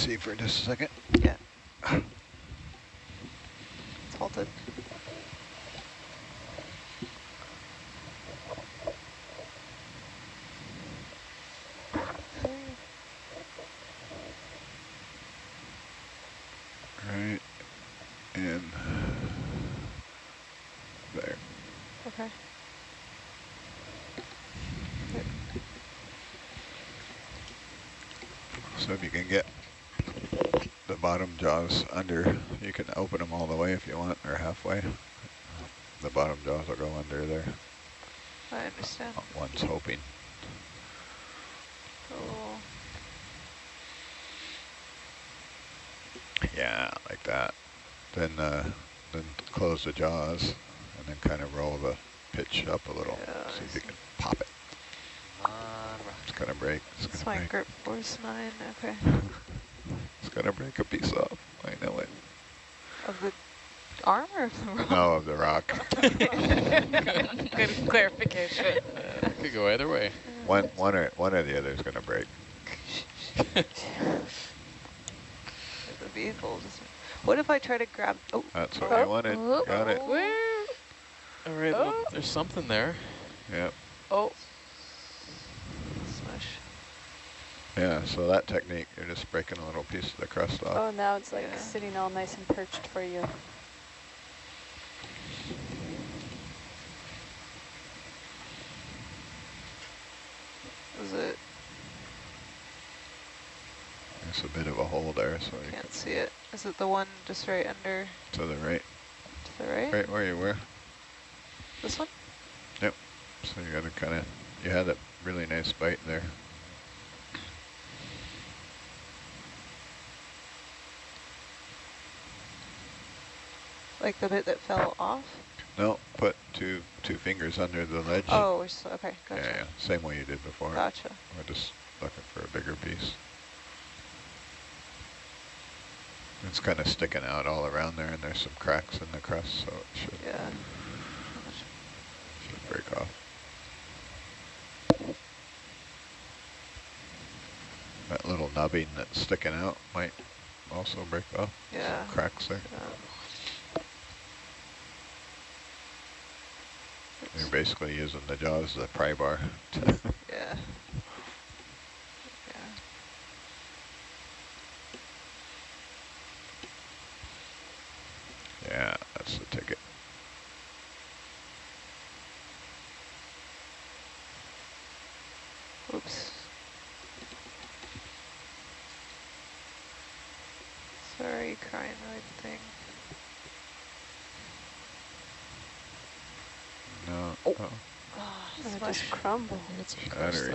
see for just a second. Yeah. It's halted. Right. And there. Okay. So if you can get the bottom jaws under, you can open them all the way if you want, or halfway. The bottom jaws will go under there. I understand. One's hoping. Cool. Yeah, like that. Then uh, then close the jaws and then kind of roll the pitch up a little. Yeah, See I if you can pop it. It's gonna break. It's That's gonna my break. grip force nine. Okay. It's gonna break a piece off. I know it. Of the arm or of the rock? No, of the rock. Good clarification. Could go either way. one one or one or the other is gonna break. the vehicle just. What if I try to grab? Oh, That's what Oh. we wanted. Oh. Got it. Oh. where? Oh. All right, well, Oh. there's something there. Yep. Oh. Smush. Yeah. So that technique, you're just breaking a little piece of the crust off. Oh, now it's like Yeah. sitting all nice and perched for you. Is it? There's a bit of a hole there, so you Can't see it. Is it the one just right under to the right, to the right? right where you were. This one? Yep. So you got to kind of, you had a really nice bite there. Like the bit that fell off? No, put two two fingers under the ledge. Oh, so, okay, yeah, gotcha. yeah, same way you did before. Gotcha. We're just looking for a bigger piece. It's kind of sticking out all around there, and there's some cracks in the crust, so it should Yeah. should break off. That little nubbing that's sticking out might also break off. Yeah. Cracks there. yeah. Basically using the jaws as a pry bar. Yeah. Yeah. yeah, that's the ticket. Oops. Sorry, crinoid thing. No. Oh. oh. Oh, And it smush. just crumbled. It's some crust Battery.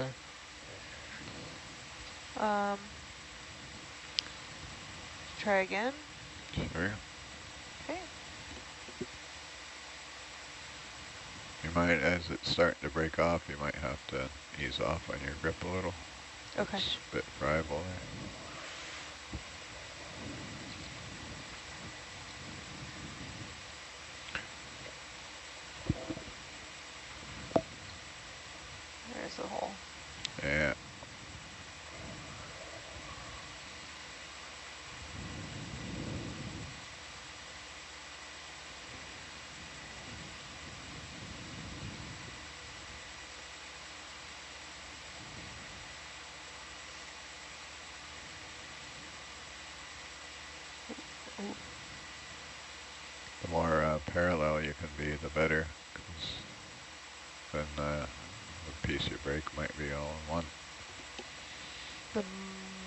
Um. Try again. Sure. Okay. You might, as it's starting to break off, you might have to ease off on your grip a little. Okay. It's a bit friable there. The more uh, parallel you can be, the better, because then uh, the piece you break might be all in one. The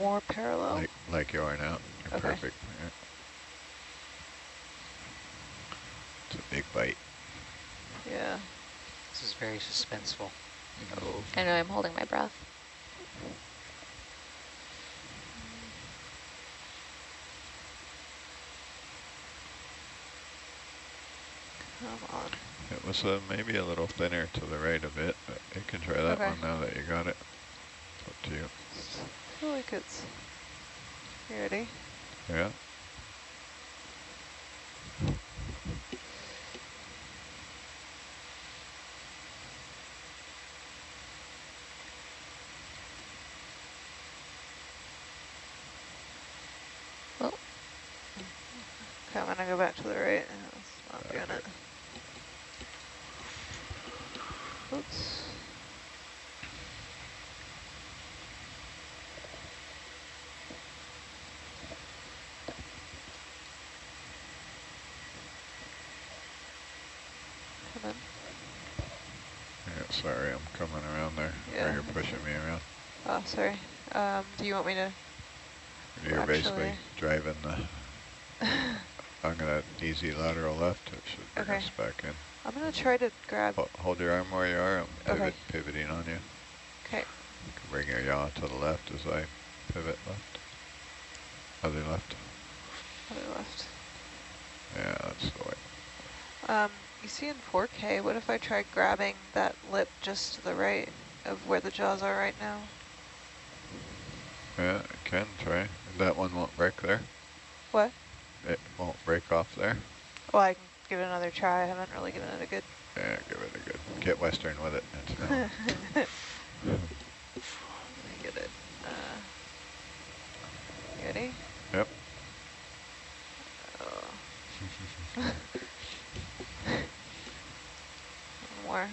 more parallel. Like like you are now. You're Okay. perfect. Yeah. It's a big bite. yeah. This is very suspenseful. Oh. I know I'm holding my breath. Come on. It was uh, maybe a little thinner to the right a bit, but you can try that Okay. one now that you got it. It's up to you. I feel like it's. You ready? Yeah. Okay, I'm gonna go back to the right. Uh, It's not doing it. Oops. Come on. Yeah, sorry, I'm coming around there. Yeah. Or you're pushing me around. Oh, sorry. Um, do you want me to? You're basically driving the, I'm gonna easy lateral left. It should bring Okay. us back in. I'm gonna try to grab. Ho- Hold your arm where you are. I'm pivot, Okay. pivoting on you. Okay. You can bring your yaw to the left as I pivot left. Other left. Other left. Yeah, that's the way. Um, you see in 4K, what if I try grabbing that lip just to the right of where the jaws are right now? Yeah, I can try. That one won't break there. What? It won't break off there. Well, I can give it another try. I haven't really given it a good... Yeah, give it a good. Get western with it. It's no. Let me get it. Uh, ready? Yep. Oh. One more.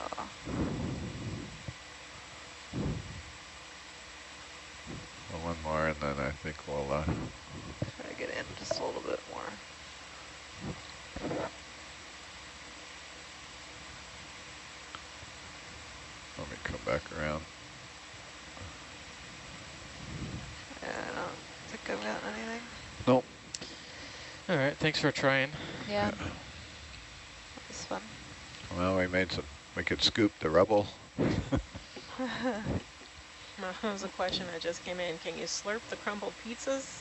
Oh. Well, one more, and then I think we'll. Uh, Try to get in just a little bit more. let me come back around. Yeah, I don't think I've gotten anything. Nope. All right, thanks for trying. Yeah. That was fun. Well, we made some. We could scoop the rubble. That was a question that just came in. Can you slurp the crumbled pizzas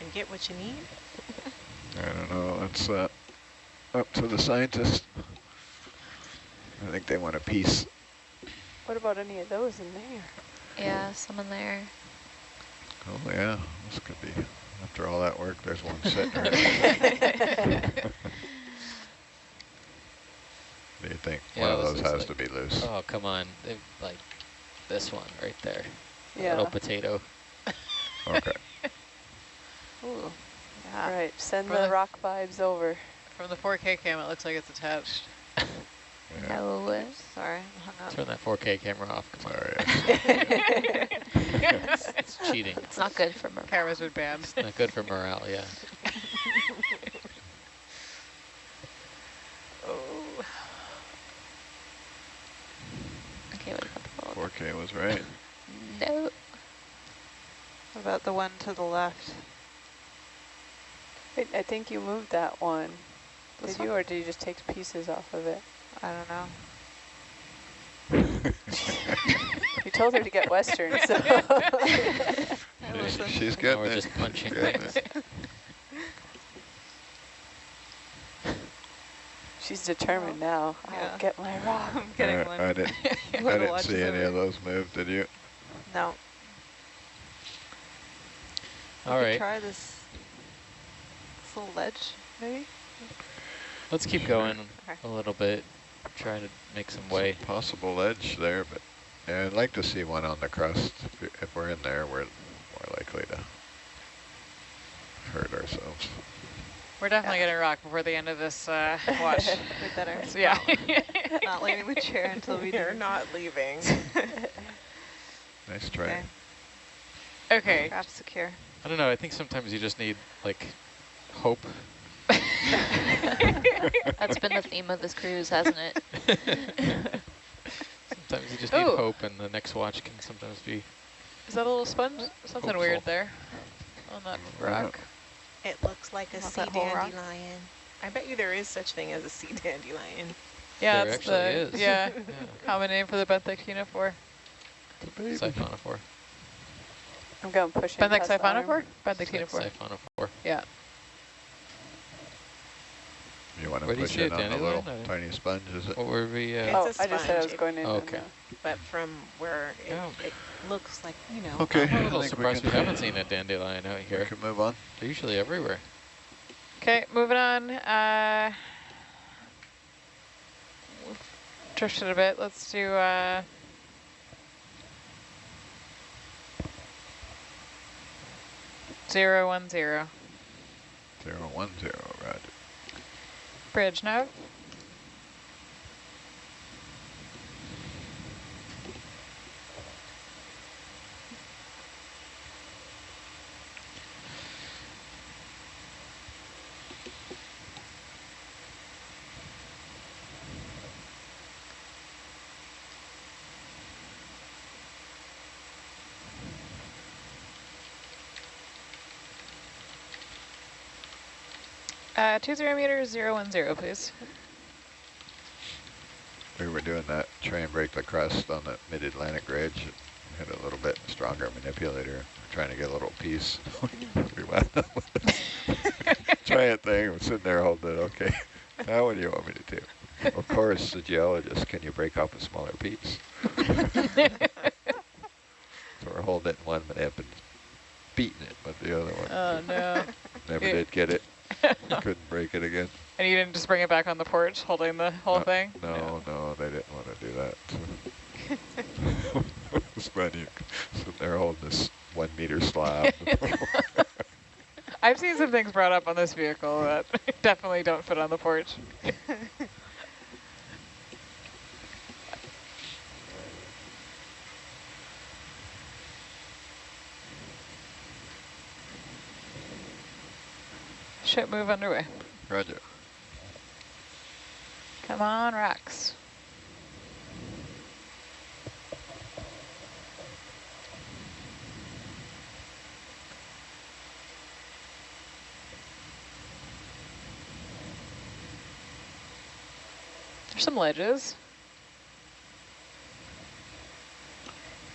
and get what you need? I don't know. That's uh, up to the scientists. I think they want a piece. What about any of those in there? Yeah, some in there. Oh yeah, this could be. After all that work, there's one sitting right. Do you think Yeah, one of those has like- to be loose? Oh, come on. They've, like this one right there. Yeah. Little potato. Okay. Ooh. Yeah. All right, send For the the- rock vibes over. From the 4K cam, it looks like it's attached. Yeah. No way. Sorry, I'm hung up. Turn that 4K camera off. Come on. Sorry. It's, it's cheating. It's not good for me. Cameras would ban. It's not good for morale, yeah. Oh. Okay, what about the 4K was right. No. What about the one to the left? Wait, I think you moved that one. This Did you, or did you just take pieces off of it? I don't know. You told her to get western, so. I. She's Now getting we're just punching Getting things. She's determined now. Yeah. I'll get my rock. I'm getting Uh, one. I didn't. I didn't see any of those move. Did you? No. All We right, Try this, this little ledge, maybe? let's keep going Okay. a little bit. Try to make some way. Possible ledge there, but yeah, I'd like to see one on the crust. If, we- if we're in there, we're more likely to hurt ourselves. We're definitely gonna rock before the end of this uh, watch. We better So, yeah. not, not leaving the chair until we You're do. not leaving. Nice try. Okay, Okay. craft secure. I don't know, I think sometimes you just need, like, hope. That's been the theme of this cruise, hasn't it? Sometimes you just need Ooh. hope, and the next watch can sometimes be. Is that a little sponge? Something Hopeful. weird there on that mm-hmm. rock. It looks like a Want sea that whole rock? dandelion. I bet you there is such thing as a sea dandelion. Yeah, There it's actually the is. yeah Yeah, common name for the benthic siphonophore. I'm going to push in Benthic past the arm. siphonophore? Benthic Siphonophore. Yeah. You want to Where push in it, on the little No. tiny sponge, is it? What were we, uh, Oh, It's a I just said I was going in. Okay. But from where it, Yeah. it looks like, you know. Okay. I'm a little think we surprised we haven't seen a dandelion out here. We here. can move on. They're usually everywhere. Okay, moving on. Uh, we've drifted a bit. Let's do. Uh, Zero one zero. Zero one zero, roger. Bridge nav. Uh, two zero meters, zero one zero, please. We were doing that, try and break the crust on the mid-Atlantic ridge. We had a little bit stronger manipulator, trying to get a little piece. we wound up with a giant thing, we're sitting there holding it, okay, now what do you want me to do? Of course, the geologist, can you break off a smaller piece? So we're holding it in one manip and beating it with the other one. Oh no. Never yeah. did get it, couldn't break it again. And you didn't just bring it back on the porch holding the whole No, thing? No, no, they didn't want to do that. it's funny, sitting there holding this one meter slab. I've seen some things brought up on this vehicle that definitely don't fit on the porch. Ship move underway. Roger. Come on, rocks. There's some ledges.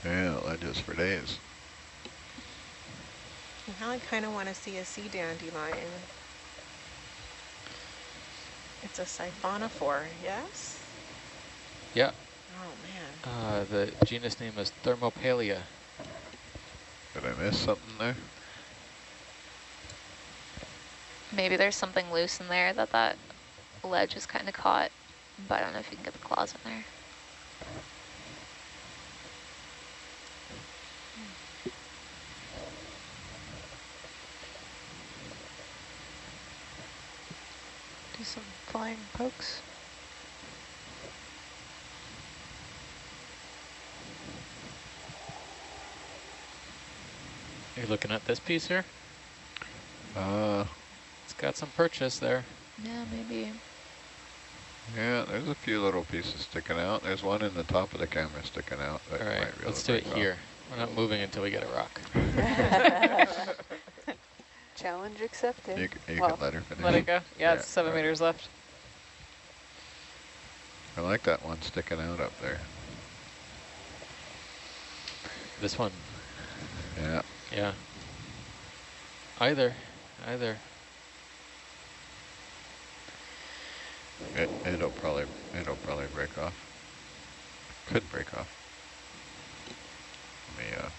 Yeah, ledges for days. Now I kind of want to see a sea dandelion. It's a siphonophore, yes? Yeah, Oh, man. uh, the genus name is Thermopalia. Did I miss something there? Maybe there's something loose in there that that ledge is kind of caught, but I don't know if you can get the claws in there. Flying pokes. You're looking at this piece here? Uh, It's got some purchase there. Yeah, maybe. yeah, there's a few little pieces sticking out. There's one in the top of the camera sticking out. That All might be let's do it break off. here. We're not moving until we get a rock. Challenge accepted. You, you Well, can let her finish. Let it go. Yeah, Yeah, it's seven right. meters left. I like that one sticking out up there. This one, Yeah, yeah. Either, either. it, it'll probably it'll probably break off. Could break off. Let me uh,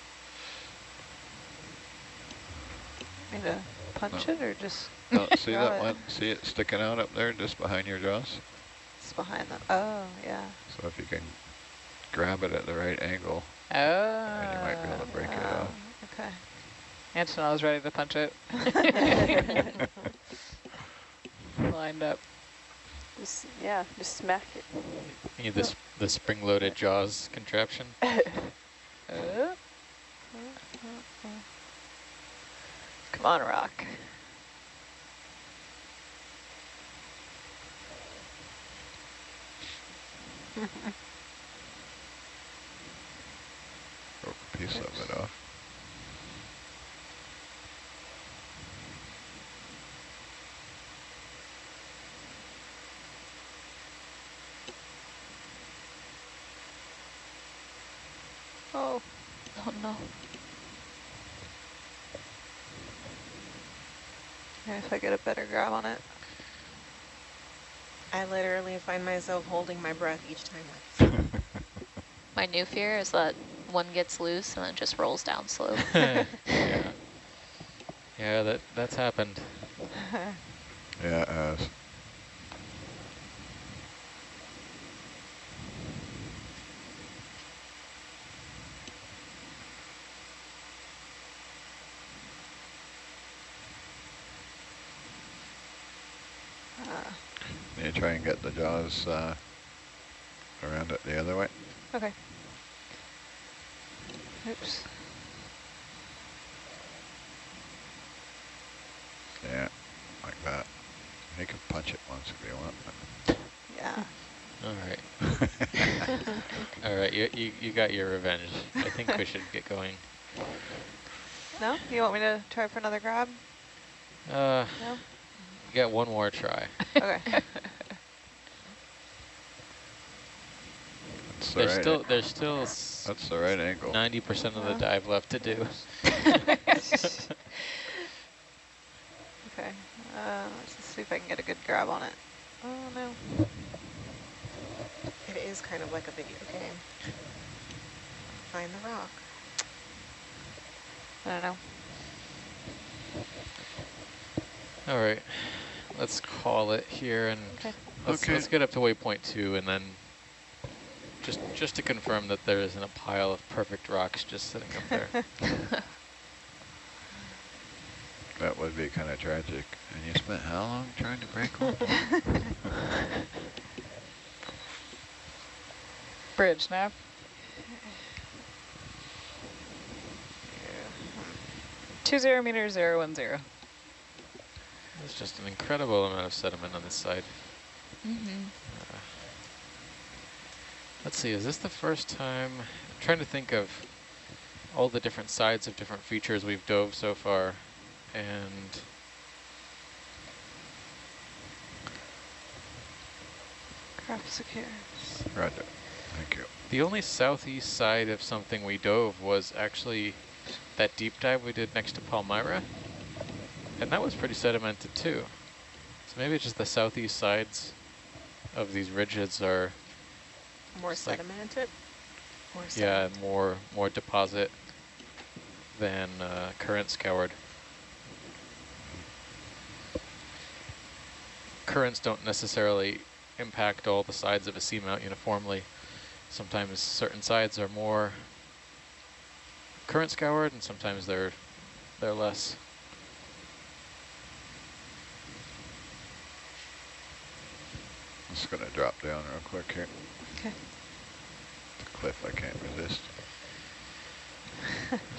Me to punch No. it or just no, see that it. one? See it sticking out up there just behind your jaws? it's behind them? Oh, yeah. So if you can grab it at the right angle, Oh. then you might be able to break it Oh, off. okay. Antonella was ready to punch it. Lined up. Just, yeah, just smack it. You need this the spring-loaded jaws contraption. Uh, Come on, rock. Broke a piece of it off. Oh, Oh no. maybe if I get a better grab on it. I literally find myself holding my breath each time. My new fear is that one gets loose and then just rolls down slow. yeah. Yeah, that that's happened. Yeah, it has. you try and get uh, around it the other way? Okay. Oops. Yeah, like that. You can punch it once if you want. Yeah. All right. All right, you, you, you got your revenge. I think we should get going. No? You want me to try for another grab? Uh, No? get one more try. Okay. That's the There's right, still there's still that's the right angle. 90% of the dive left to do. okay. Uh, let's see if I can get a good grab on it. Oh no. It is kind of like a video game. Find the rock. I don't know. All right, let's call it here and Okay. let's, Okay. let's get up to waypoint two and then just just to confirm that there isn't a pile of perfect rocks just sitting up there. That would be kind of tragic. And you spent how long trying to break one? Bridge nav. Two zero meters, zero one zero. There's just an incredible amount of sediment on this side. Mm-hmm. Uh, let's see, is this the first time? I'm trying to think of all the different sides of different features we've dove so far. And Craft secures. Roger. Thank you. the only southeast side of something we dove was actually that deep dive we did next to Palmyra. And that was pretty sedimented too. So maybe it's just the southeast sides of these ridges are, More It's like- sedimented? More yeah, more more deposit than uh, current scoured. Currents don't necessarily impact all the sides of a seamount uniformly. Sometimes certain sides are more current scoured and sometimes they're they're less. I'm just going to drop down real quick here. Okay. The cliff I can't resist.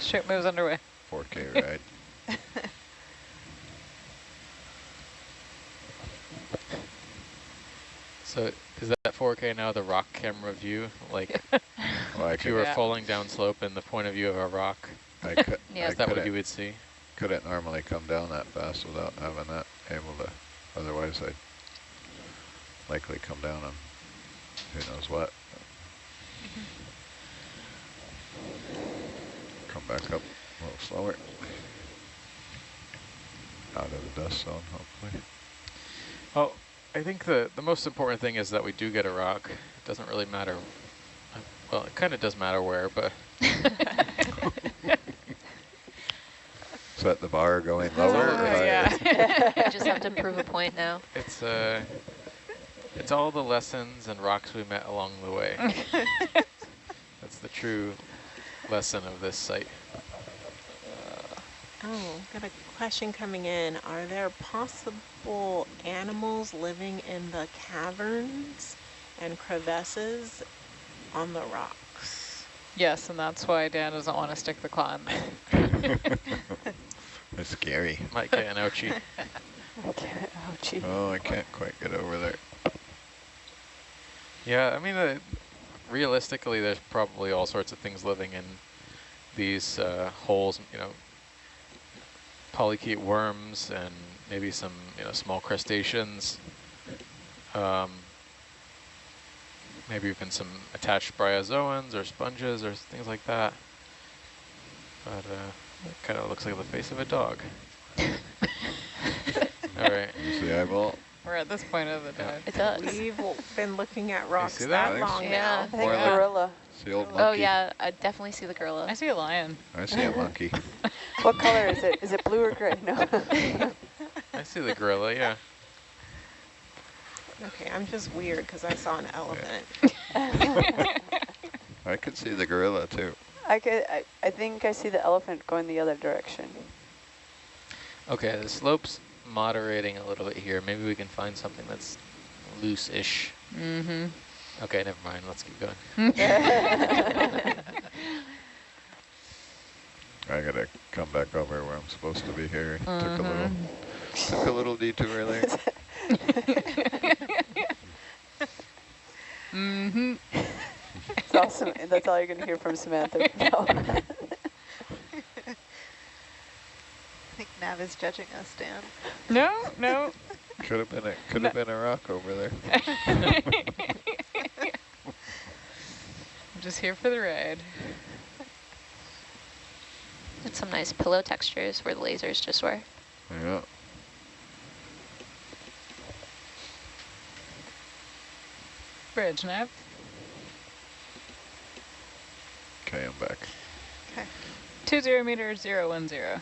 Ship moves underway. 4K ride. So is that 4K now the rock camera view? Like oh, Well, if you were Yeah. falling down slope in the point of view of a rock, I, could, Yeah. I is that what you would see? couldn't normally come down that fast without having that able to. Otherwise, I'd likely come down on who knows what. Come back up a little slower. Out of the dust zone, hopefully. Oh, I think the, the most important thing is that we do get a rock. It doesn't really matter. uh, Well, it kind of does matter where, but Set the bar going lower or Uh, yeah. I just have to prove a point now. it's uh, it's all the lessons and rocks we met along the way. That's the true lesson of this site. Oh, got a question coming in. Are there possible animals living in the caverns and crevasses on the rocks? yes, and that's why Dan doesn't want to stick the claw in there. It's scary. Might get an ouchie. Okay. Oh, gee. Oh, I can't quite get over there. Yeah, I mean, uh, realistically, there's probably all sorts of things living in these uh, holes. You know, polychaete worms and maybe some you know small crustaceans. Um, maybe even some attached bryozoans or sponges or things like that. But uh, it kind of looks like the face of a dog. all right. Use the eyeball. We're at this point of the Yeah. dive. It does. We've been looking at rocks see that, that? long Yeah. now. I think More like- gorilla. It's the old oh, monkey. Oh yeah, I definitely see the gorilla. I see a lion. I see a monkey. What color is it? Is it blue or gray? No. I see the gorilla. Yeah. Okay, I'm just weird because I saw an elephant. I could see the gorilla too. I, could, I, I think I see the elephant going the other direction. Okay, the slope's moderating a little bit here. Maybe we can find something that's loose-ish. Mm-hmm. Okay, never mind. Let's keep going. I gotta come back over where I'm supposed to be here. Took a little, Mm-hmm. took a little detour there. Mm-hmm. It's awesome. That's all you're going to hear from Samantha. No. I think Nav is judging us, Dan. No, no. Could have been a, could have been a rock over there. I'm just here for the ride. It's some nice pillow textures where the lasers just were. Yeah. Bridge nav. Okay, I'm back. Okay. Two zero meter zero one zero.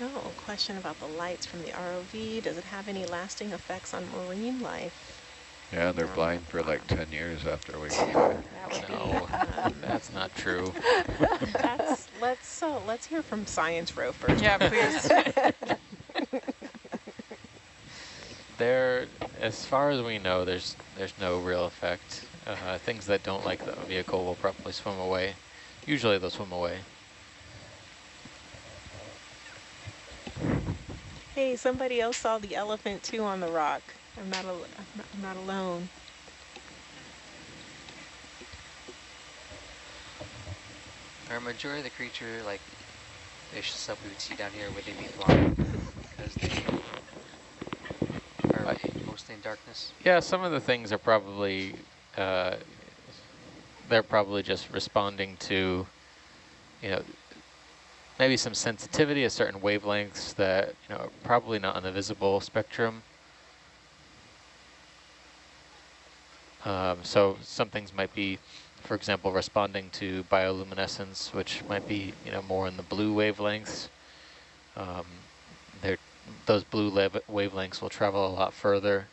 Oh, question about the lights from the ROV. Does it have any lasting effects on marine life? Yeah, they're No. blind for like 10 years after we get That No. That's not true. that's let's so let's hear from Science Row first. Yeah, please. There, as far as we know, there's there's no real effect. Uh, things that don't like the vehicle will probably swim away. Usually they'll swim away. Hey, somebody else saw the elephant too on the rock. I'm not, al I'm not, alone. Are majority of the creature like fish stuff we would see down here, would they be blind because they are I- mostly in darkness? Yeah, some of the things are probably, uh, they're probably just responding to, you know, maybe some sensitivity at certain wavelengths that, you know, probably not on the visible spectrum. Um, so some things might be, for example, responding to bioluminescence, which might be, you know, more in the blue wavelengths. Um, those blue wavelengths will travel a lot further.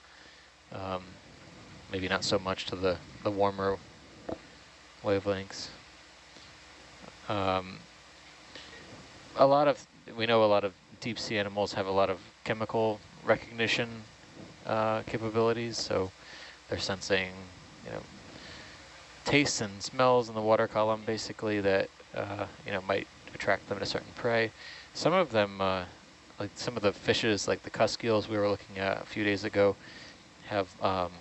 Um, maybe not so much to the, the warmer wavelengths. Um, a lot of, we know a lot of deep sea animals have a lot of chemical recognition uh, capabilities, so they're sensing, you know, tastes and smells in the water column basically that, uh, you know, might attract them to certain prey. Some of them, uh, like some of the fishes, like the cusk we were looking at a few days ago, have um,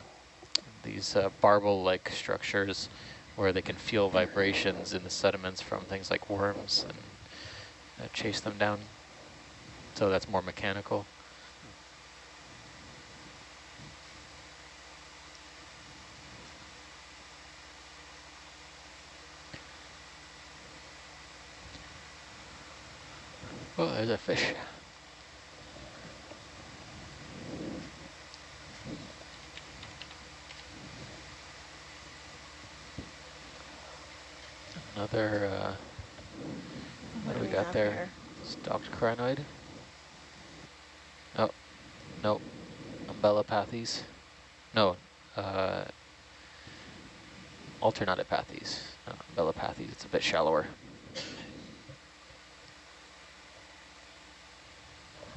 these uh, barbel-like structures where they can feel vibrations in the sediments from things like worms and uh, chase them down. So that's more mechanical. Oh, there's a fish. Another, uh, what do we got have there? Stalked crinoid. Oh, no. Umbellapathes. No, uh, alternatipathes. Not umbellapathes, it's a bit shallower.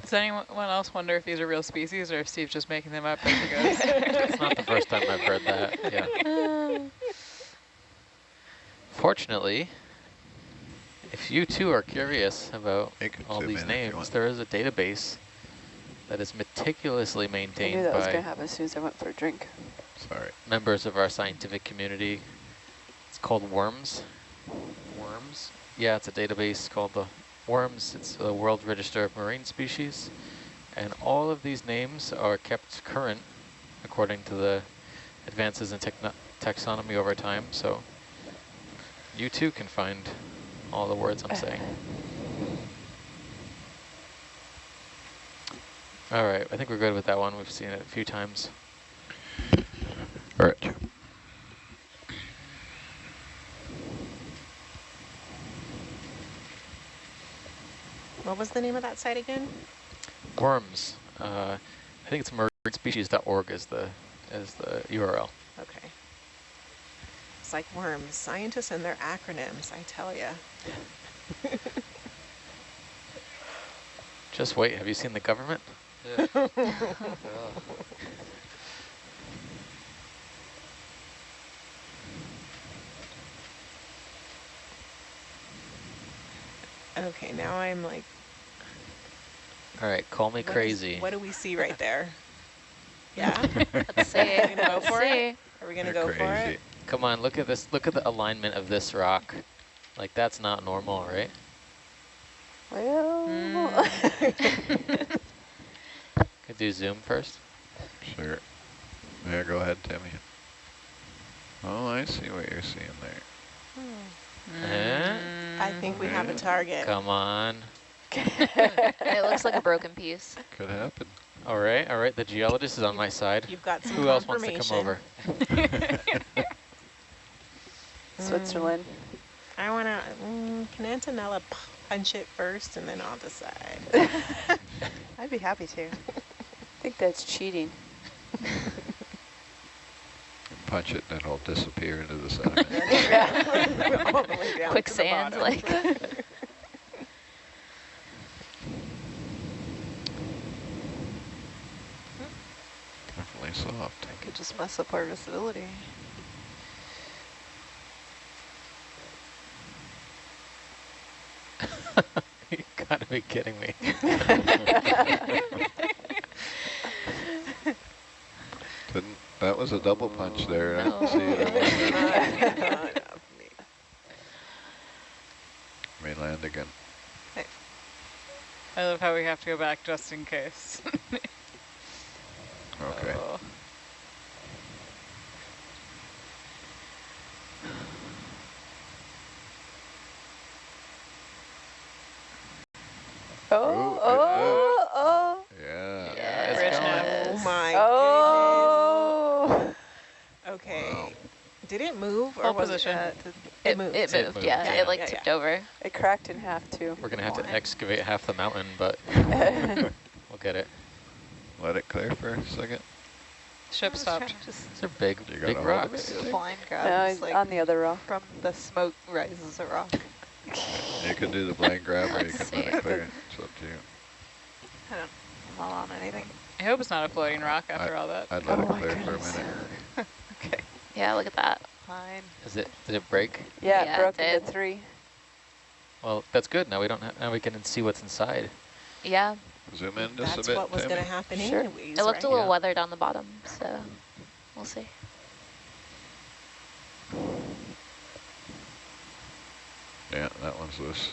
Does anyone else wonder if these are real species or if Steve's just making them up as he goes? It's not the first time I've heard that, yeah. Fortunately, if you too are curious about all these in if you names, there is a database that is meticulously maintained I knew maintained that was going by to happen as soon as I went for a drink. Sorry. members of our scientific community. It's called WORMS. Worms? Yeah, it's a database called the WORMS. It's the World Register of Marine Species. And all of these names are kept current according to the advances in taxonomy over time. So you too can find all the words I'm saying. All right, I think we're good with that one. We've seen it a few times. All right. What was the name of that site again? Worms. Uh, I think it's marinespecies.org is the is the URL. Okay. It's like worms, scientists and their acronyms, I tell ya. Just wait. Have you seen the government? Ugh. Ugh. Okay, now I'm like, All right, call me what is- crazy. what do we see right there? Yeah? Let's see. Gonna go Let's for it? Are we gonna You're go for it? Come on, look at this. Look at the alignment of this rock. Like that's not normal, right? Well, Mm. Could do zoom first. Sure. Yeah, go ahead, Timmy. Oh, I see what you're seeing there. Eh? I think we have a target. Come on. It looks like a broken piece. Could happen. All right, all right. The geologist is on my side. You've got some Who else wants to come over? Switzerland. I wanna, mm, can Antonella punch it first and then I'll decide. I'd be happy to. I think that's cheating. Punch it, and it'll disappear into the sediment. All the way down to the Quicksand, like. Definitely soft. I could just mess up our visibility. You gotta be kidding me. Didn't, that was a double punch there. I No. didn't see it. in. Not enough me. May land again. I love how we have to go back just in case. Okay. Oh. Oh, Oh, oh, oh, Yeah. Yeah, it's it's going. Oh good. my oh. goodness. Okay. Wow. Did it move or Hold was it? Did- It, moved. it It moved, moved. yeah, Yeah, It like yeah, tipped yeah. over. It cracked in half too. We're gonna have to excavate half the mountain, but we'll get it. Let it clear for a second. Ship I was trying stopped. to Just These are big, You got big a hold of rocks. it? do a blind grab. no, It's it's like on the other rock. from the smoke rises a rock. You can do the blind grab or you can let see. it clear. It's up to you. I don't, I'm not on anything. I hope it's not a floating rock after all that. I'd let Oh it my clear for a minute. Okay, Yeah, look at that. Fine. Is it? Did it break? Yeah, Yeah, it broke it into three. Well, that's good. Now we don't. Ha now we can see what's inside. Yeah, Zoom in just That's a bit, That's what was going to happen Sure. anyways, it looked right? a little Yeah. weathered on the bottom, so we'll see. Yeah, that one's loose.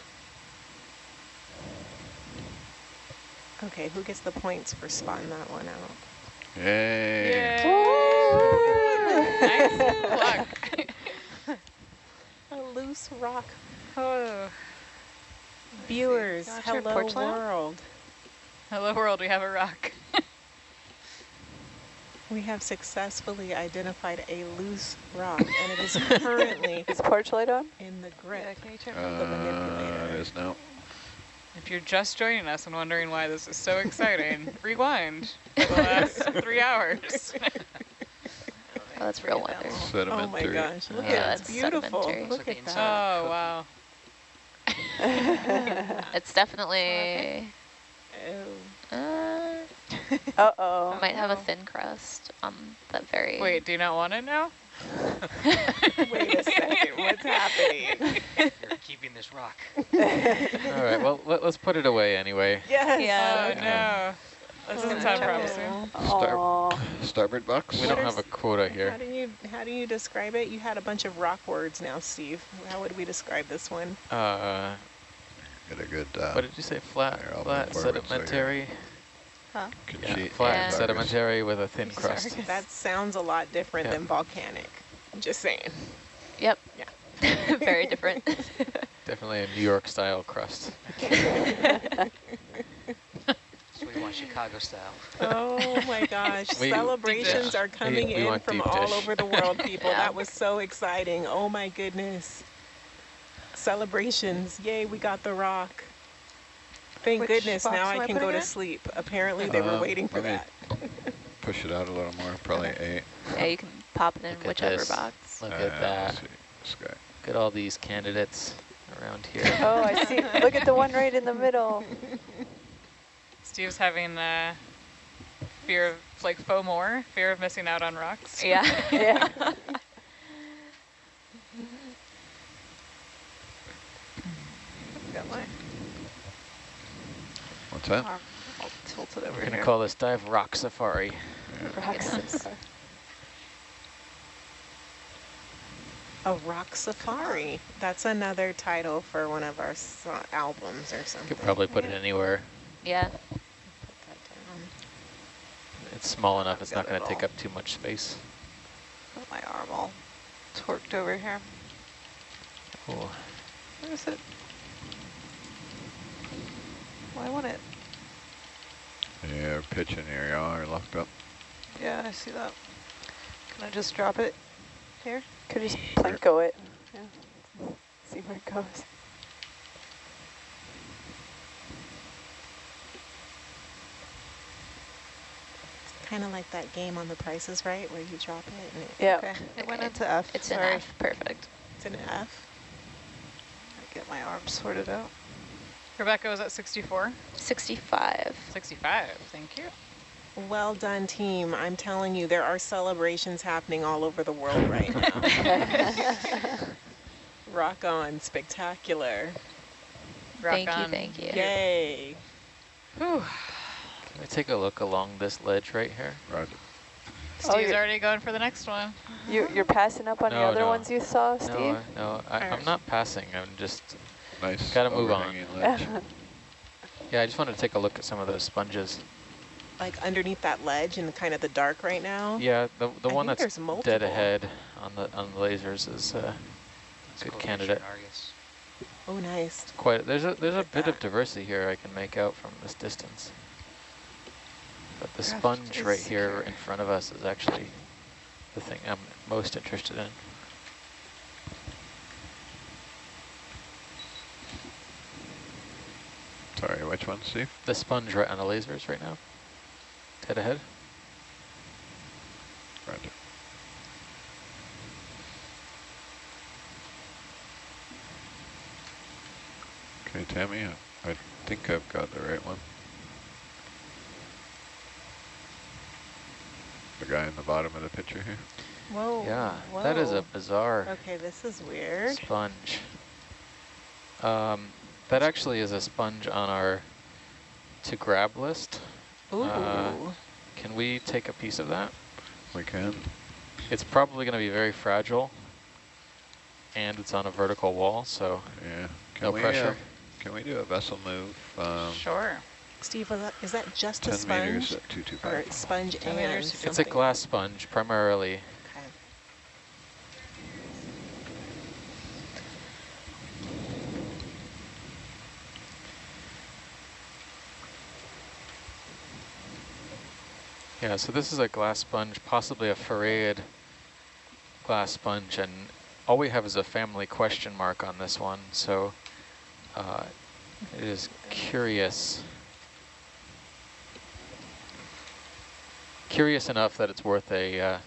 Okay, who gets the points for spotting that one out? Yay. nice luck. A loose rock. Oh. Viewers, You hello porch light on? world. Hello world, we have a rock. We have successfully identified a loose rock, and it is currently Is porch light on? in the Yeah, grip. can you turn Uh, the manipulator. it is now. If you're just joining us and wondering why this is so exciting, rewind the last three hours. Oh, that's real Bring it weather. down. Oh my Sedimentary. gosh, look Yeah, at it, it's beautiful. sedimentary. Look at that. oh, wow. It's definitely. Oh. Uh, Uh-oh. it might have a Oh. thin crust on that very. Wait, do you not want it now? Wait a second, what's happening? You're keeping this rock. All right. Well, let, us put it away anyway. Yes. Yeah. Oh, no. This doesn't sound check it. promising. Star starboard box. We What don't have a quota How here. do you how do you describe it? You had a bunch of rock words now, Steve. How would we describe this one? Uh, Get a good uh, what did you say? Flat, Here, flat move forward so you're- sedimentary. Huh? can Yeah, flat Yeah. sedimentary with a thin Sorry. crust. That sounds a lot different Yeah. than volcanic. Just saying. Yep. Yeah. very different. Definitely a New York style crust. So we want Chicago style. Oh my gosh. We- Celebrations dish. are coming We- we in from all dish. over the world, people. Yeah. That was so exciting. Oh my goodness. Celebrations. Yay, we got the rock. Thank Which goodness now I I can go to sleep. Apparently they were Um, waiting for let me- that. Push it out a little more. Probably eight. yeah, you can pop it in Look whichever box. Look Uh, at that. see. This guy. Look at all these candidates around here. Oh, I see. Look at the one right in the middle. Steve's having uh, Fear of, like FOMOR, fear of missing out on rocks. Yeah. Yeah. Got my What's I'll tilt it over We're going to here. call this dive Rock Safari. Rock safari. A rock safari. That's another title for one of our so albums or something. You could probably put it anywhere. yeah. Put that down. It's small enough, it's not going to take all. up too much space. Got my arm all torqued over here. Cool. Where is it? Why won't it? Yeah, pitching here, y'all are locked up. Yeah, I see that. Can I just drop it here? Could just Plinko it. Yeah. See where it goes. Kind of like that game on the prices, right? Where you drop it and it, Yeah. Okay, it went into F. It's an F. Perfect. it's an F. I get my arm sorted out. Rebecca was at 64. 65. 65, thank you. Well done, team. I'm telling you, there are celebrations happening all over the world right now. Rock on, spectacular. Rock thank you, thank you. Yay. Whew. Can we take a look along this ledge right here? Roger. Oh, Steve's you're- already going for the next one. You, you're passing up on the other no. ones you saw, Steve? No, no, I, I'm Alright. not passing. I'm just, Nice. Gotta move on. yeah, I just wanted to take a look at some of those sponges. Like underneath that ledge in kind of the dark right now. Yeah, the the I one that's there's dead ahead on the on the lasers is uh, It's Good candidate. Oh, nice. quite. There's a there's a Look at bit of diversity here I can make out from this distance. But the sponge right here secure. in front of us is actually the thing I'm most interested in. Sorry, which one, Steve? The sponge right on the lasers right now. Head ahead. Roger. Okay, Tammy, I, I think I've got the right one. The guy in the bottom of the picture here. Whoa. yeah, that is a bizarre Okay, this is weird. sponge. Um, that actually is a sponge on our to grab list. Ooh. Uh, Can we take a piece of that? We can. It's probably going to be very fragile, and it's on a vertical wall, so Yeah. Can no we, pressure. uh, can we do a vessel move? Um, Sure. Steve, was that, is that just a sponge? meters at Or sponge 10 and meters. it's a glass sponge primarily. Okay. Yeah, so this is a glass sponge, possibly a farreid glass sponge, and all we have is a family question mark on this one, so uh, it is curious. Curious enough that it's worth a uh,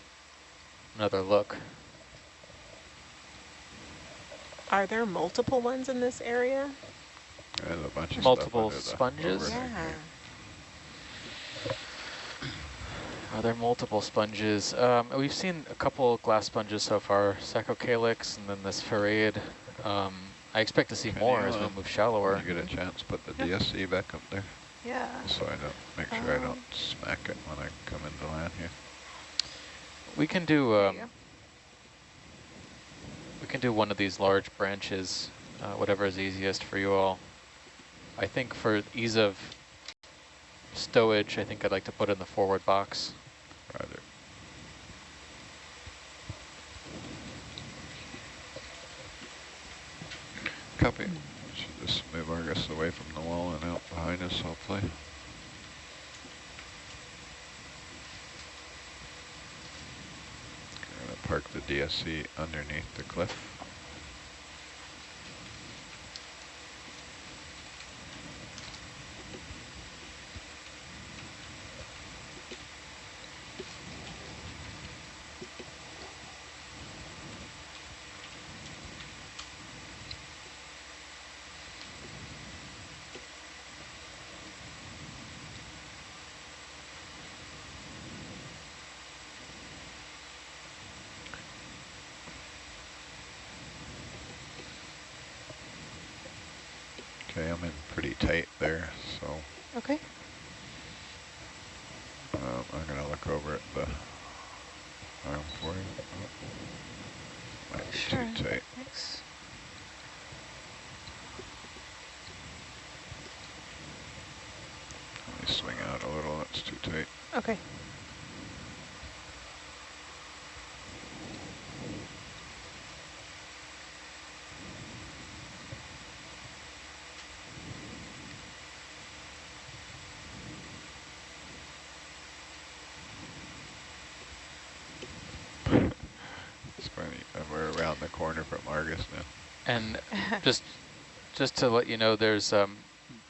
another look. Are there multiple ones in this area? There's a bunch of Multiple stuff sponges? Yeah. Are there multiple sponges? Um, we've seen a couple glass sponges so far, Saccocalyx and then this farreid. Um, I expect to see Can more as we move shallower. you get a chance, put the DSC back up there, Yeah. so I don't, make sure I Um, don't smack it when I come into land here. We can do um, we can do one of these large branches, uh, whatever is easiest for you all. I think for ease of stowage, I think I'd like to put in the forward box. Roger. Copy. Should just move Argus away from the wall and out behind us, hopefully. Gonna park the DSC underneath the cliff. Corner from Argus now. And just just to let you know, there's um,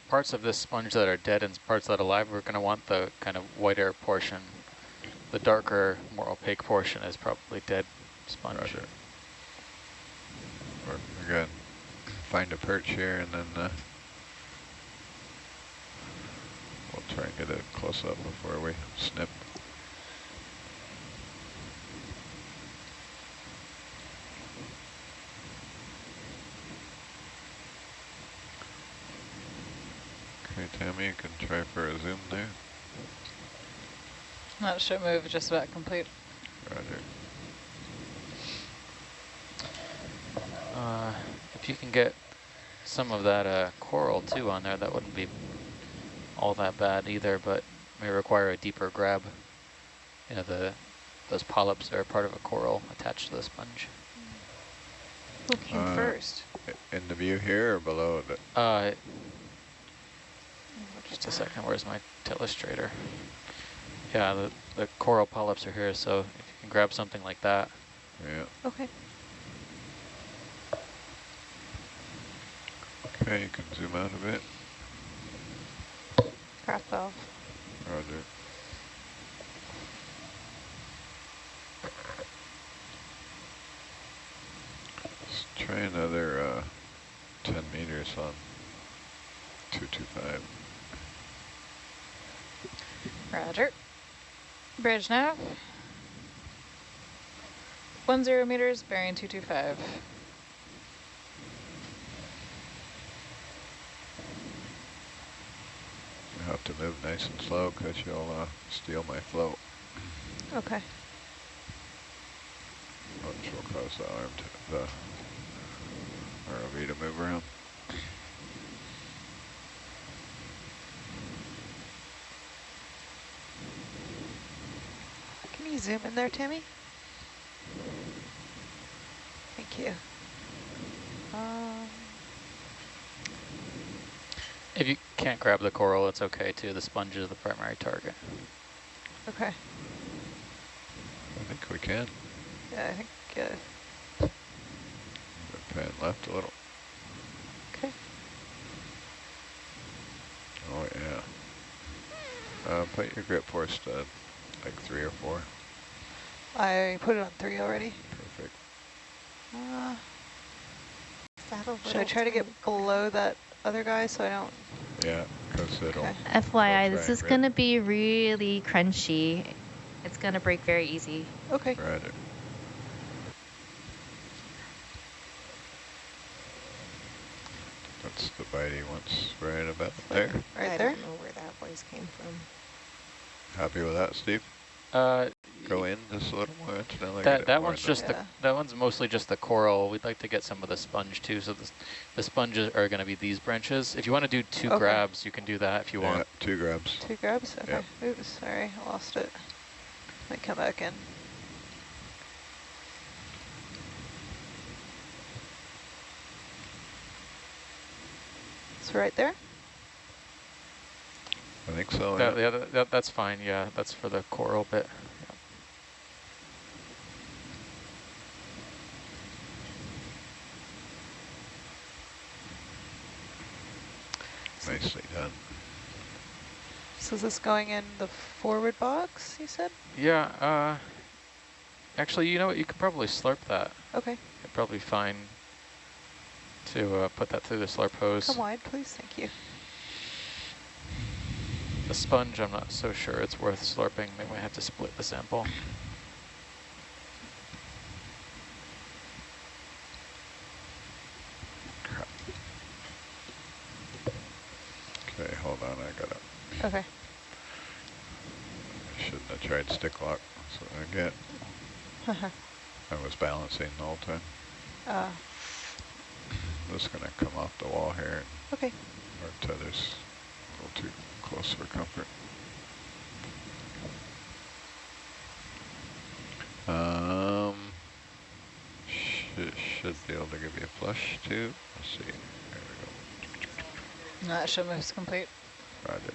parts of this sponge that are dead and parts that are alive. We're going to want the kind of whiter portion. The darker, more opaque portion is probably dead sponge. Roger. We're, we're good. Find a perch here and then uh, we'll try and get a close up before we snip. Okay, Tammy, you can try for a zoom there. That ship move just about complete. Roger. Uh, if you can get some of that uh, coral too on there, that wouldn't be all that bad either, but may require a deeper grab. You know, the those polyps are part of a coral attached to the sponge. Who came Uh, first? In the view here or below the, Uh, just a second, where's my illustrator? Yeah, the, the coral polyps are here, so if you can grab something like that. yeah. Okay. Okay, you can zoom out a bit. Craft valve. Roger. Let's try another uh, 10 meters on 225. Roger. Bridge nav. One zero meters, bearing 225. You have to move nice and slow because you'll uh, steal my float, Okay. which will cause the arm to, the ROV to move around. Can you zoom in there, Tammy? Thank you. Um, If you can't grab the coral, it's okay too. The sponge is the primary target. okay. I think we can. Yeah, I think uh, Pan left a little. Okay. Oh yeah. Uh, put your grip force to like three or four. I put it on three already. Perfect. Uh, Is that a should I try to get below that other guy so I don't? Yeah, because it'll. Okay. FYI, this is going to be really crunchy. It's going to break very easy. Okay. Roger. That's the bite he wants right about there. Right there? I don't know where that voice came from. Happy with that, Steve? Uh, Go in just a little more. incidentally, that that one's just Yeah. the that one's mostly just the coral. We'd like to get some of the sponge too. So the the sponges are going to be these branches. If you want to do two Okay. grabs, you can do that if you yeah, want. two grabs. Two grabs? Okay. Yep. Oops, sorry, I lost it. Might come back in. It's right there? I think so. That, yeah. yeah, that, that, that's fine. Yeah, that's for the coral bit. Done. So is this going in the forward box, you said? Yeah. Uh, actually, you know what? You could probably slurp that. Okay. It'd probably be fine to uh, put that through the slurp hose. Come wide, please. Thank you. The sponge, I'm not so sure it's worth slurping. They might have to split the sample. Okay. Shouldn't have tried stick lock. That's what I get. I was balancing the whole time. uh, This gonna come off the wall here. okay. Our tether's a little too close for comfort. Um, should, should be able to give you a flush too. Let's see. There we go. That ship moves complete. Roger.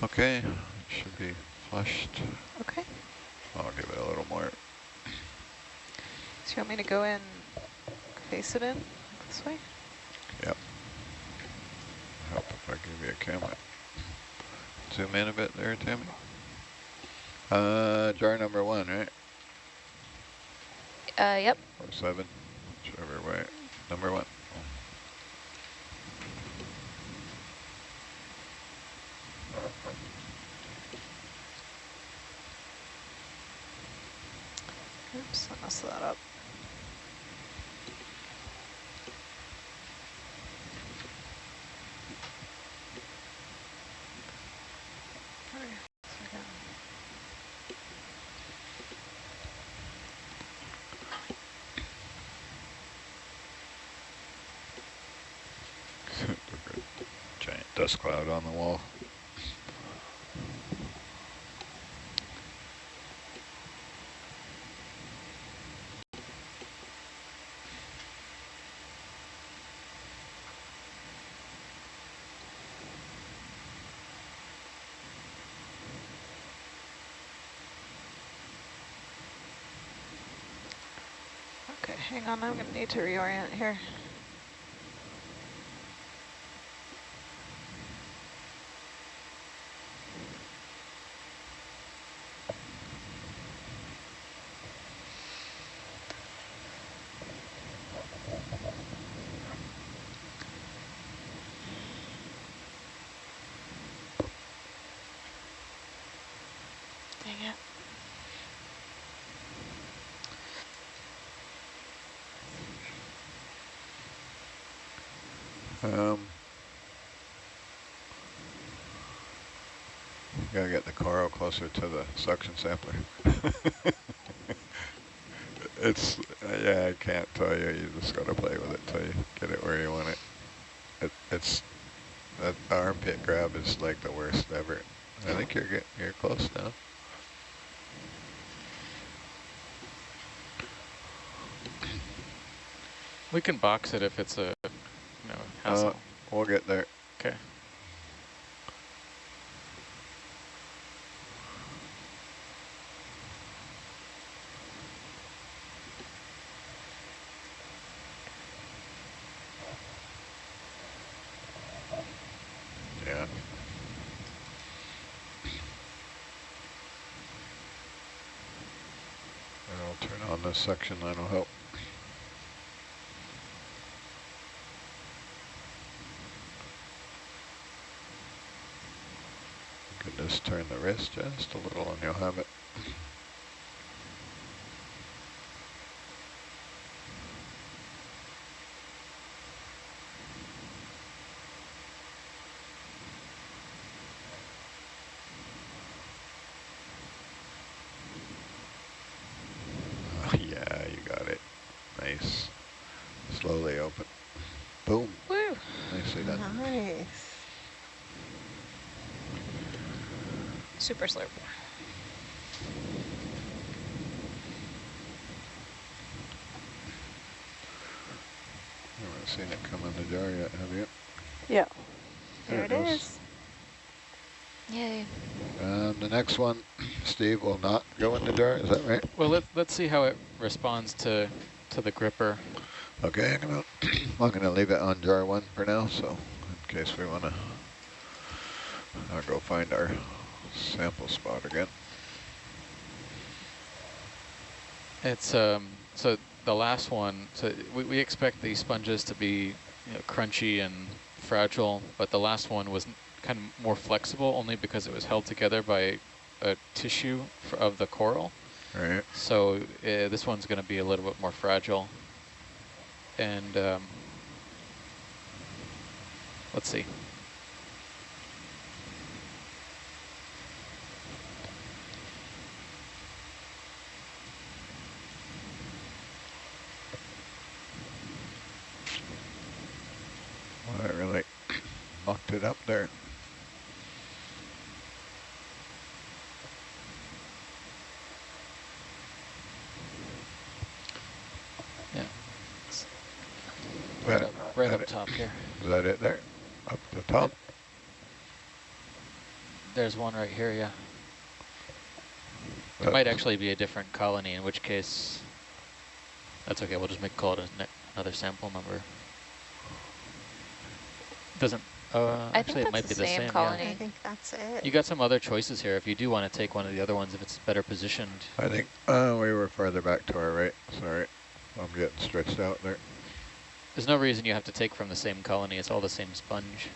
Okay, should be flushed. Okay. I'll give it a little more. So you want me to go in, face it in this way? Yep. Help if I give you a camera. Zoom in a bit there, Tammy. Uh, jar number one, right? Uh, yep. Or seven, whichever way. Number one. Oops, I messed that up. Alright, so again. Giant dust cloud on the wall. Okay, hang on, I'm gonna need to reorient here. Dang it. Um, gotta get the coral closer to the suction sampler. it's, yeah, I can't tell you. You just gotta play with it till you get it where you want it. it it's, that armpit grab is like the worst ever. I think you're getting, you're close now. We can box it if it's a, Uh, we'll get there. okay. Yeah. And I'll turn on this section, that'll help. You can just turn the wrist just a little and you'll have it. Oh, yeah, you got it. Nice. Slowly open. Boom. Woo! Nicely done. Nice. Super slurp. You haven't seen it come in the jar yet, have you? Yeah. There There it it goes. is. Yay. And the next one, Steve, will not go in the jar, is that right? Well, let, let's see how it responds to, to the gripper. Okay, I'm gonna, I'm gonna leave it on jar one for now, so in case we wanna, I'll go find our sample spot again. It's, um, so the last one, so we, we expect these sponges to be you know, crunchy and fragile, but the last one was kind of more flexible only because it was held together by a tissue of the coral. Right. So uh, this one's going to be a little bit more fragile. And um, let's see. Well, I really mucked it up there. Yeah. It's Right right up- up, right that up it? top here. Is that it there? Up the top? There's one right here, yeah. It might actually be a different colony, in which case, that's okay. We'll just make call it a ne another sample number. Doesn't. Uh, I actually, it might that's be the the same same. colony. Yeah. I think that's it. You got some other choices here. If you do want to take one of the other ones, if it's better positioned. I think uh, we were farther back to our right. Sorry. I'm getting stretched out there. There's no reason you have to take from the same colony. It's all the same sponge.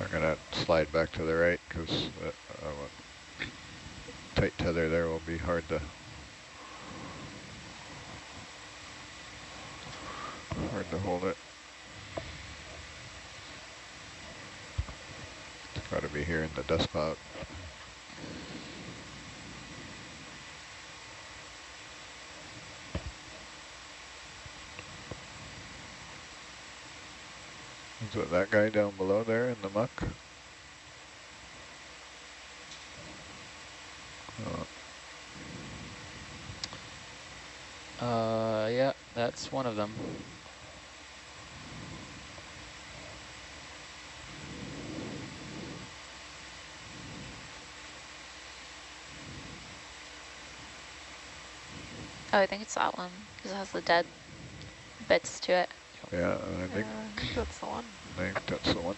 I'm going to slide back to the right because uh, uh, tight tether there will be hard to hard to hold it. It's got to be here in the dust cloud. Is it that guy down below there in the muck? Oh, Uh, yeah, that's one of them. Oh, I think it's that one because it has the dead bits to it. Yeah, I think, Yeah, I think that's the one. I think that's the one.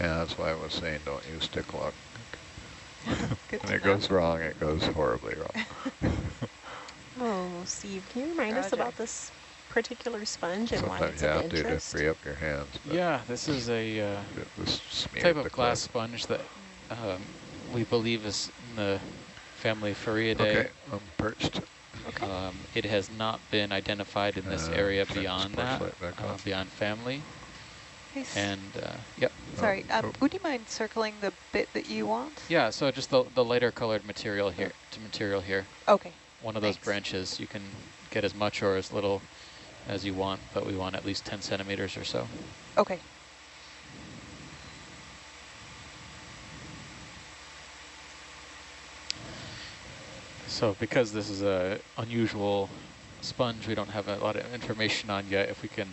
Yeah, that's why I was saying don't use stick lock. When it know. goes wrong, it goes horribly wrong. Oh, Steve, can you remind us about this particular sponge and why Sometimes it's you of have to to free up your hands. Yeah, this is a uh, it type of glass cliff. sponge that um, we believe is in the family Farreidae. Okay, I'm perched. Um, it has not been identified in this Uh, area beyond that, uh, beyond family. Hey, And uh, yep, Sorry, um, oh. would you mind circling the bit that you want? yeah. So just the the lighter colored material here, to material here. Okay. One of those branches, you can get as much or as little as you want, but we want at least 10 centimeters or so. Okay. So because this is a unusual sponge, we don't have a lot of information on yet. If we can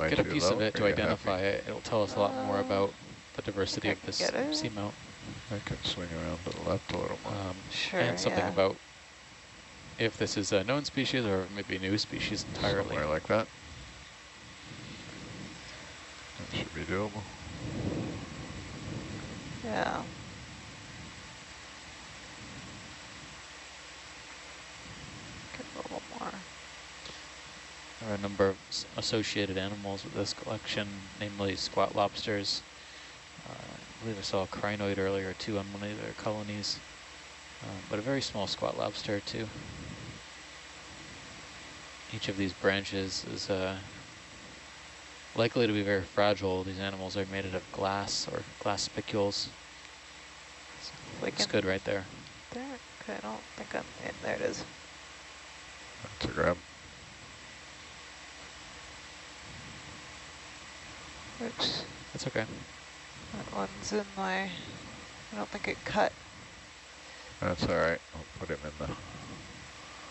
Am get a piece of it to identify happy? it, it'll tell us a lot more about the diversity of this get it. seamount. I can swing around to the left a little more. Um, Sure, and something yeah. about if this is a known species or maybe a new species entirely. Somewhere like that. That should be doable. Yeah. Get a little more. There are a number of associated animals with this collection, namely squat lobsters. Uh, I believe I saw a crinoid earlier too on one of their colonies, um, but a very small squat lobster too. Each of these branches is uh, likely to be very fragile. These animals are made out of glass or glass spicules. Like It's good right there. there. Okay, I don't think I'm in. There it is. That's a grab. Oops. That's okay. That one's in my, I don't think it cut, That's all right. I'll put him in the.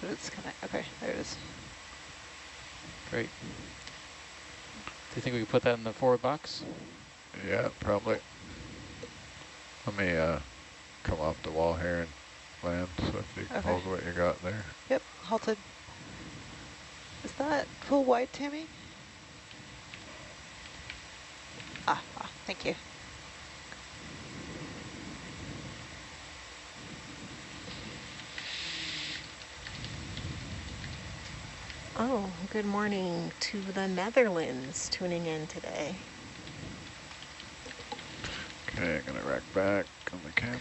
but it's kind of, okay, there it is. Great. Do you think we could put that in the forward box? Yeah, probably. Let me uh, come off the wall here and land. So if you Okay. hold what you got there. Yep, halted. Is that full wide, Tammy? Ah, ah, thank you. Oh, good morning to the Netherlands tuning in today. Okay, I'm gonna rack back on the camera.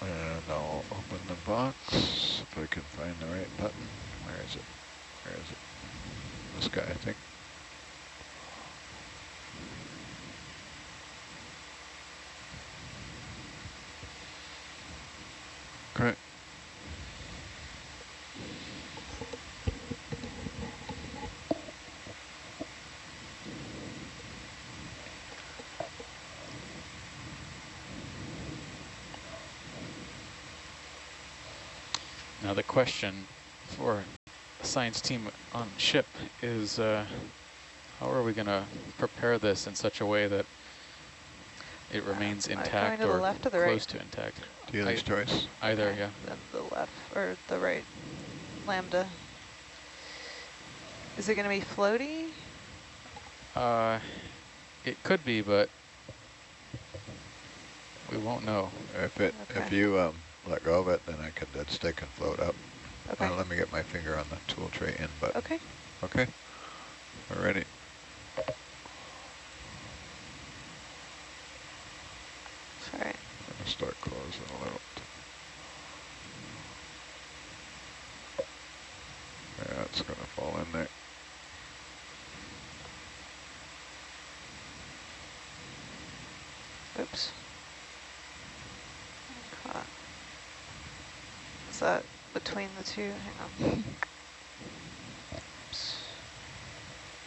And I'll open the box if I can find the right button. Where is it? Where is it? This guy, I think. Correct. Now the question for the science team on ship is uh, how are we going to prepare this in such a way that it remains am intact to the or left or the close right? to intact? Dealer's I- choice. Either, Okay, yeah. Then the left, or the right lambda. Is it gonna be floaty? Uh, it could be, but we won't know. If it, if you um, let go of it, then I can dead stick and float up. Okay, Uh, let me get my finger on the tool tray in, but okay. okay. We're ready. All right. I'm gonna start closing a little. Yeah, it's gonna fall in there. Oops. Caught. Is that between two? Hang on. Oops.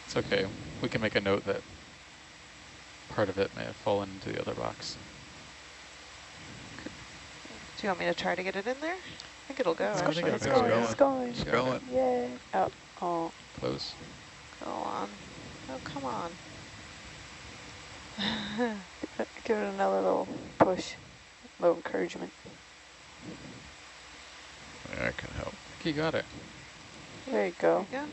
It's okay. We can make a note that part of it may have fallen into the other box. Do you want me to try to get it in there? I think it'll go, I think actually. it'll It's go. going, it's going. It's going. Yay. Oh, oh. Close. Go on. Oh, come on. Give it another little push, little encouragement. Yeah, I can help. I think you got it. There you go. Yeah,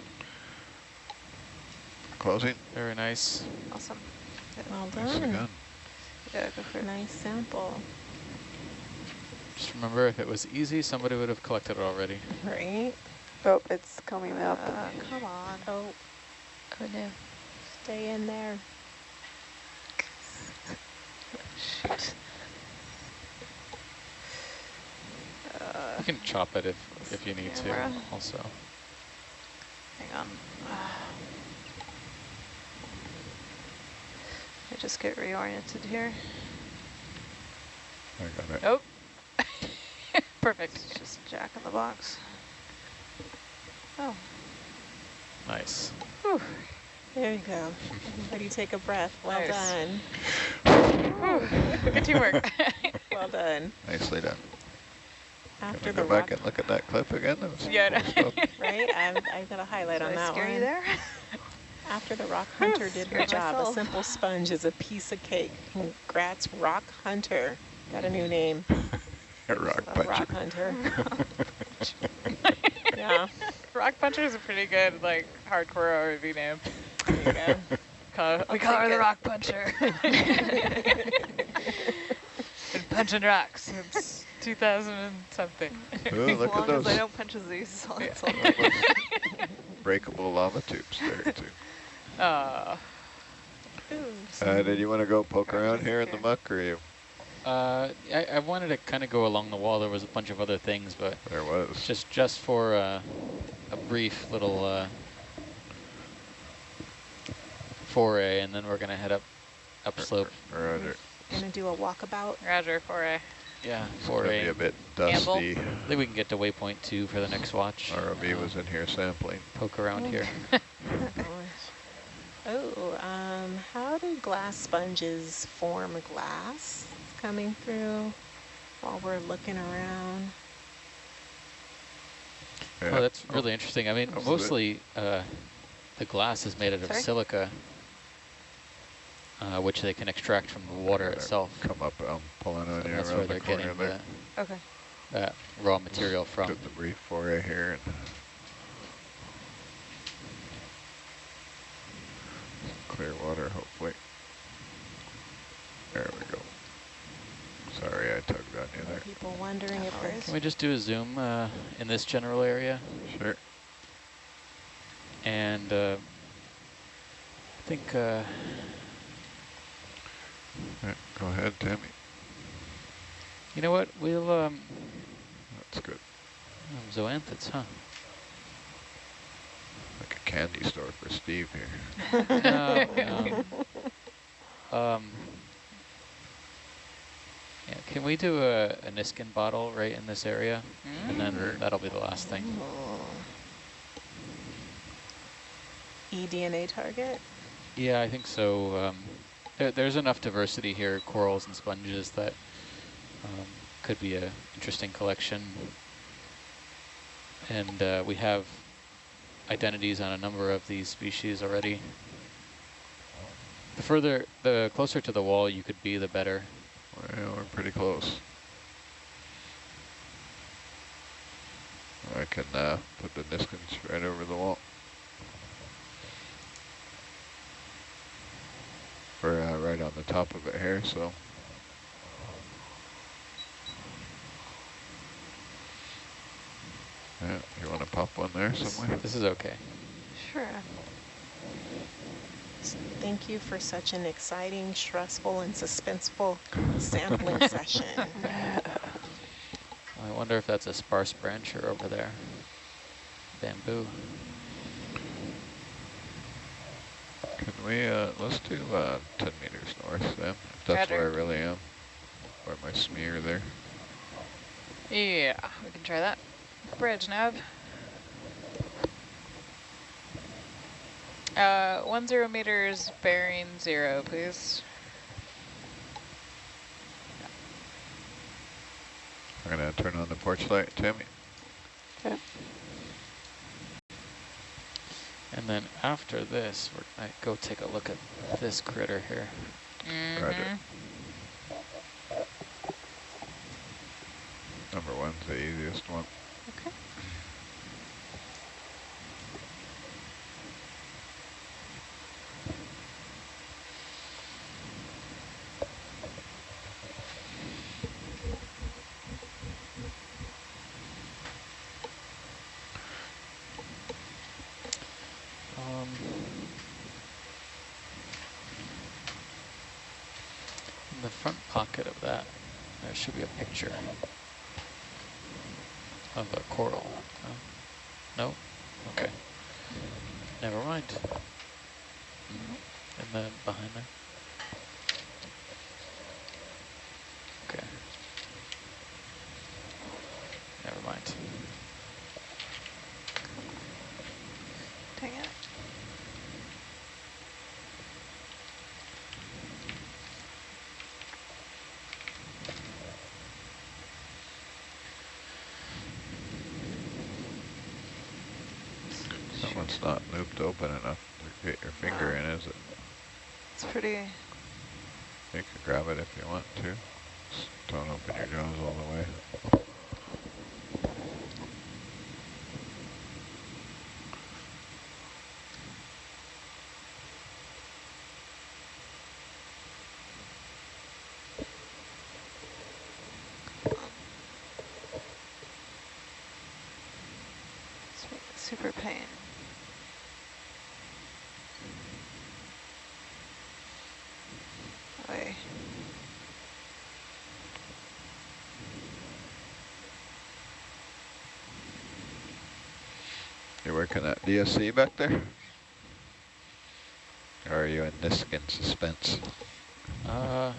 Closing. Very nice. awesome. Well Nicely done. done. Yeah, go for a Nice sample, Just remember, if it was easy, somebody would have collected it already. right? Oh, it's coming up. Uh, come on. Oh, Oh no. stay in there. Shoot. Uh, you can chop it if, if you need to also. hang on. Uh, I just get reoriented here. I got it. Oh. Perfect. It's just a jack in the box. Oh, Nice. There you go. Everybody take a breath. Well Nice. done. Good teamwork. Well done. Nicely done. After Can we the go back and look at that clip again? That was Yeah, cool no. right? I'm, I got a highlight did on I that scare one. you there? After the rock hunter did her Scared job, a simple sponge is a piece of cake. Congrats, rock hunter. Got a new name. Rock A rock puncher. hunter. yeah. Rock Puncher is a pretty good, like, hardcore RV name. There you go. Call, we call her the. Rock Puncher. Been punching rocks since 2000 and something. Ooh, as look long at those as I don't punch a these, all it's all breakable lava tubes there too. Aw. Uh, did you want to go poke around it's here in the muck or you? Uh, I, I wanted to kind of go along the wall. There was a bunch of other things, but There was. just just for uh, a brief little uh, foray, and then we're gonna head up upslope. Roger. Gonna do a walkabout. Roger, foray. Yeah, It's gonna be a bit Gamble. dusty. I think we can get to waypoint two for the next watch. ROV Uh, was in here sampling. poke around here. Oh, um, how do glass sponges form glass coming through while we're looking around? Yeah. Oh, that's really interesting. I mean, That mostly uh, the glass is made out of Sorry? silica, uh, which they can extract from the water okay, itself. Come up, um, I'm pulling so on here. That's where they're the getting there. the, okay. that raw material from. Get the brief foray here. clear water, hopefully. There we go. Sorry, I tugged on you there. People wondering if there's... Can we just do a zoom uh, in this general area? Sure. And uh, I think... Uh, Right, go ahead, Tammy. you know what we'll um, That's good. um, zoanthids, huh? Like a candy store for Steve here. no, no. Um, yeah, can we do a, a Niskin bottle right in this area? And then that'll be the last thing. eDNA target? Yeah, I think so. Um, there, there's enough diversity here, corals and sponges, that um, could be a interesting collection. And uh, we have identities on a number of these species already. The further, the closer to the wall you could be, the better. Well, we're pretty close. I can uh, put the Niskins right over the wall. We're uh, right on the top of it here, so. Yeah, you want to pop one there This, somewhere? this is okay. Sure. Thank you for such an exciting, stressful, and suspenseful sampling session. I wonder if that's a sparse branch or over there. Bamboo. Can we, uh, let's do uh, 10 meters north then, if that's where I really am. Where my smear there. Yeah, we can try that. Bridge nav. Uh, one zero meters, bearing zero, please. I'm gonna turn on the porch light, Tammy. Okay. And then after this, we're gonna go take a look at this critter here. Roger. Mhm. Number one's the easiest one. Okay. Um, in the front pocket of that, there should be a picture of a coral. No? No? Okay. Never mind. And then behind there. Okay. Dang it. That one's not looped open enough to get your finger in, is it? It's pretty, You can grab it if you want to. Just don't open your jaws all the way. su- super pain. Oy. You working at DSC back there? Or are you in Niskin suspense? Uh,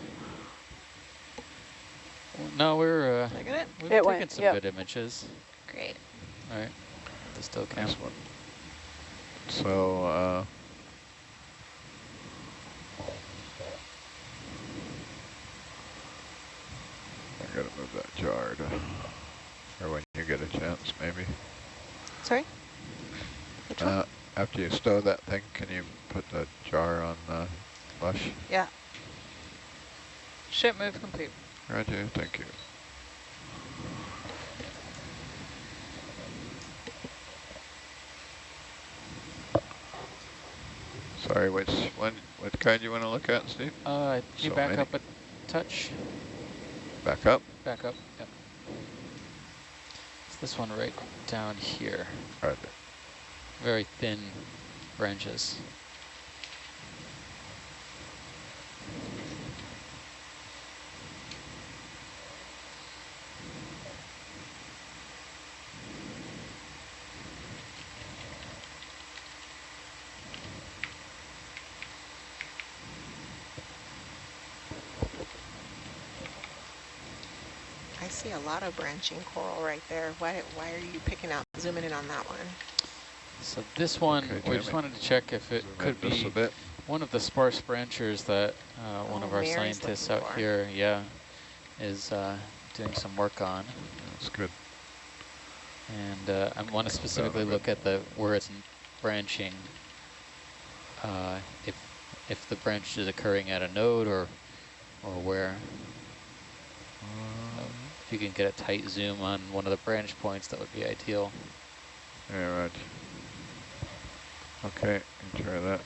no, we're uh, Did I it? we've It taken went, some yep. good images. Great. All right, the still count. Nice one. So, uh, I gotta move that jar to, or when you get a chance, maybe. Sorry? Which one? Uh, after you stow that thing, can you put the jar on the lush? Yeah. Ship move complete. Roger, thank you. Sorry, which one, what kind you want to look at, Steve? Uh, can you So back many. up a touch? Back up? Back up. Yep. It's This one right down here. Right. Very thin branches. I see a lot of branching coral right there. Why, why are you picking out, zooming in on that one? So this one, Okay, we just Jamie. wanted to check if it Zoom could be a bit. one of the sparse branchers that uh, one Oh, of our Mary's scientists out for. here, yeah, is uh, doing some work on. That's good. And uh, I want to specifically look at the where it's branching. Uh, if if the branch is occurring at a node or or where. So if you can get a tight zoom on one of the branch points, that would be ideal. Yeah, right. Okay, try that.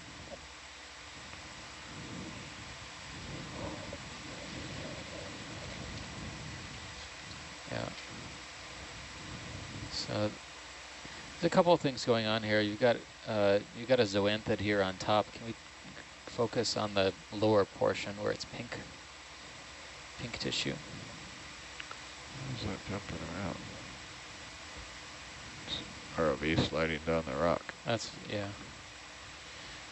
Yeah. So there's a couple of things going on here. You've got uh, you got a zoanthid here on top. Can we focus on the lower portion where it's pink, pink tissue? How's that jumping around? It's ROV sliding down the rock. That's yeah.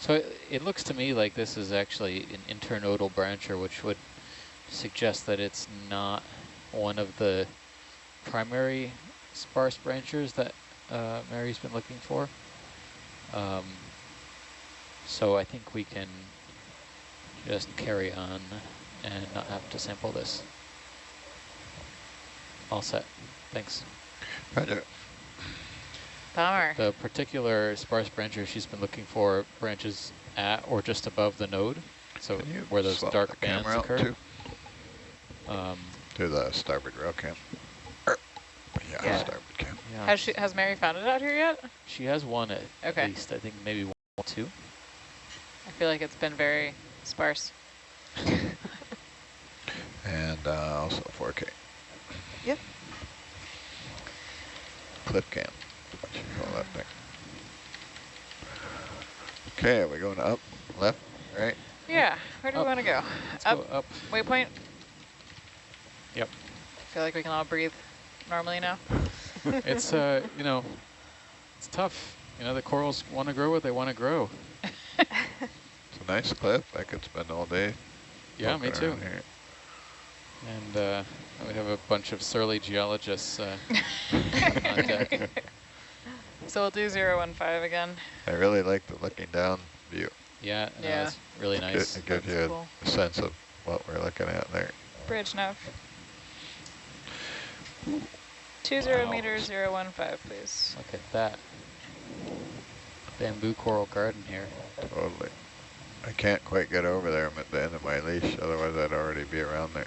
So it, it looks to me like this is actually an internodal brancher, which would suggest that it's not one of the primary sparse branchers that uh, Mary's been looking for. Um, so I think we can just carry on and not have to sample this. All set. Thanks. Roger. Bummer. The particular sparse brancher she's been looking for branches at or just above the node, so where those dark the bands camera occur. too? Um, To the starboard rail cam. Er, Yeah, Yeah. starboard cam. yeah. Has she has Mary found it out here yet? she has one at Okay. least, I think maybe one or two. I feel like it's been very sparse. And uh, also 4K. Yep. Clip cam. What you call. Okay, are we going up, left, right? Yeah, where do we want to go? Let's Up, go up. waypoint? Yep. I feel like we can all breathe normally now. it's, uh, you know, it's tough. You know, the corals want to grow what they want to grow. It's a nice clip. I could spend all day. Yeah, me too. Here. And uh, we have a bunch of surly geologists uh, on deck. So we'll do 015 again. I really like the looking down view. Yeah, no, Yeah. that's really nice. It gives That's you a- cool. a sense of what we're looking at there. Bridge nav. 20 Wow. meters, 015, please. Look at that. Bamboo coral garden here. Totally. I can't quite get over there. I'm at the end of my leash. Otherwise, I'd already be around there.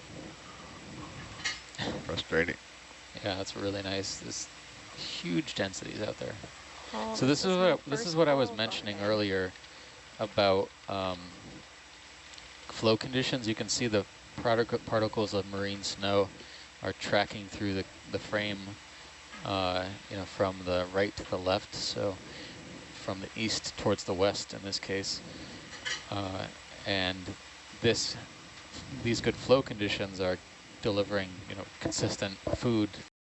Frustrating. Yeah, that's really nice. There's huge densities out there. Oh, So this is what this is what I was mentioning earlier about um, flow conditions. You can see the particle particles of marine snow are tracking through the the frame, uh, you know, from the right to the left. So from the east towards the west in this case, uh, and this these good flow conditions are delivering, you know, consistent food